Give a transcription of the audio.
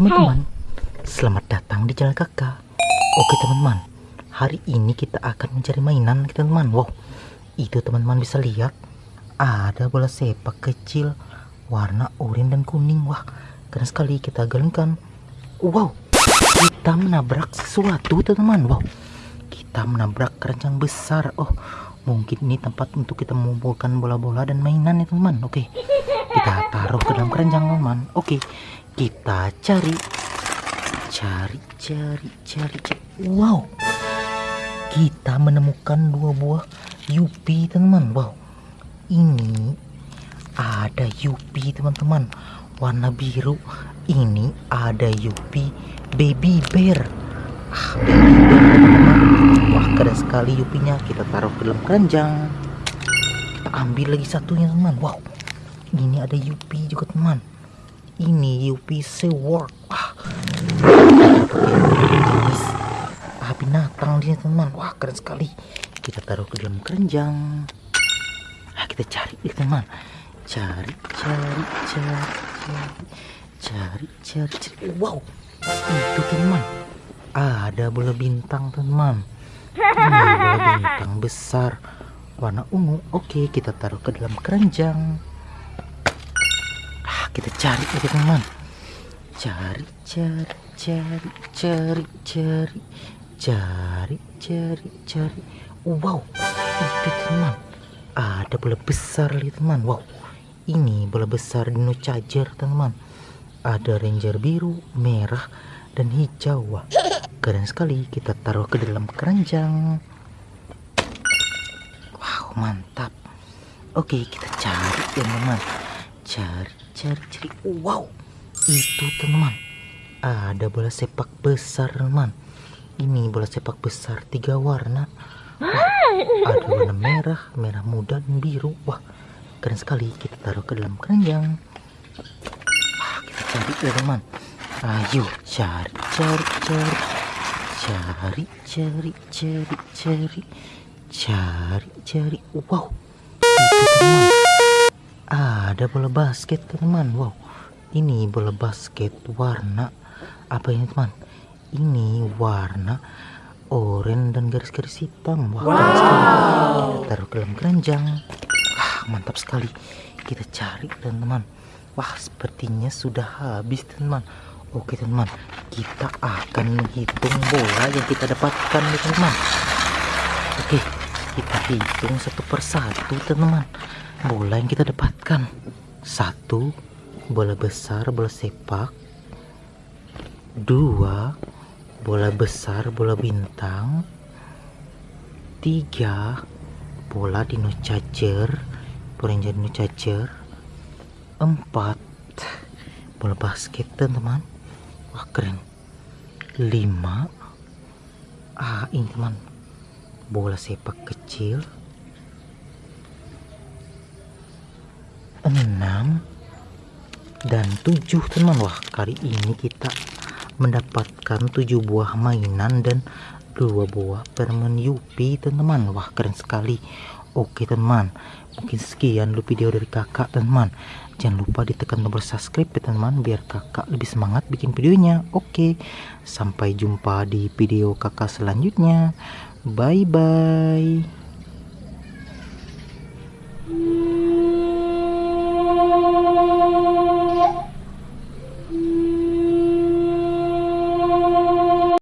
teman-teman, selamat datang di channel kakak. Oke teman-teman, hari ini kita akan mencari mainan teman-teman. Wow, itu teman-teman bisa lihat ada bola sepak kecil warna oranye dan kuning. Wah, keren sekali kita galengkan. Wow, kita menabrak sesuatu teman-teman. Wow, kita menabrak keranjang besar. Oh, mungkin ini tempat untuk kita mengumpulkan bola-bola dan mainan ya teman-teman. Oke, kita taruh ke dalam keranjang teman-teman. Oke, kita cari cari cari cari, wow. Kita menemukan dua buah Yupi teman-teman. Wow. Ini ada Yupi teman-teman. Warna biru. Ini ada Yupi baby bear. Ah, baby bear teman-teman. Wah keren sekali Yupinya. Kita taruh ke dalam keranjang. Kita ambil lagi satunya teman. Wow. Ini ada Yupi juga teman ini UPC World wah ah. Binatang dia teman. Wah keren sekali. Kita taruh ke dalam keranjang. Ah kita cari nih teman. Cari cari cari cari cari cari cari. Wow itu teman. Ada bola bintang teman. Ini bola bintang besar. Warna ungu. Oke kita taruh ke dalam keranjang kita cari ya teman. Cari cari cari cari cari cari cari cari. Wow itu teman. Ada bola besar lihat teman. Wow ini bola besar dino charger teman. Ada ranger biru merah dan hijau. Wah keren sekali. Kita taruh ke dalam keranjang. Wow mantap. Oke kita cari ya teman. Cari cari-cari wow. Itu teman ada bola sepak besar teman ini bola sepak besar tiga warna. Wah, ada warna merah merah muda dan biru. Wah keren sekali. Kita taruh ke dalam keranjang. Wah kita cari ya teman. Ayo cari cari cari. Cari cari cari cari. Cari cari. Wow. Itu teman ada bola basket teman? Wow ini bola basket warna. Apa ini teman? Ini warna oranye dan garis-garis hitam. Wah wow. kita taruh ke dalam keranjang. Wah mantap sekali. Kita cari teman-teman wah sepertinya sudah habis teman. Oke teman kita akan menghitung bola yang kita dapatkan teman-teman oke kita hitung satu persatu teman-teman bola yang kita dapatkan. Satu bola besar bola sepak. Dua bola besar bola bintang. Tiga bola dino charger Ranger dino charger empat bola basket teman-teman. Wah keren. Lima ah ini teman. Bola sepak kecil dan 7 teman wah kali ini kita mendapatkan 7 buah mainan dan dua buah permen Yupi teman-teman wah keren sekali. Oke teman. Mungkin sekian dulu video dari kakak teman. Jangan lupa ditekan tombol subscribe ya teman biar kakak lebih semangat bikin videonya. Oke sampai jumpa di video kakak selanjutnya. Bye bye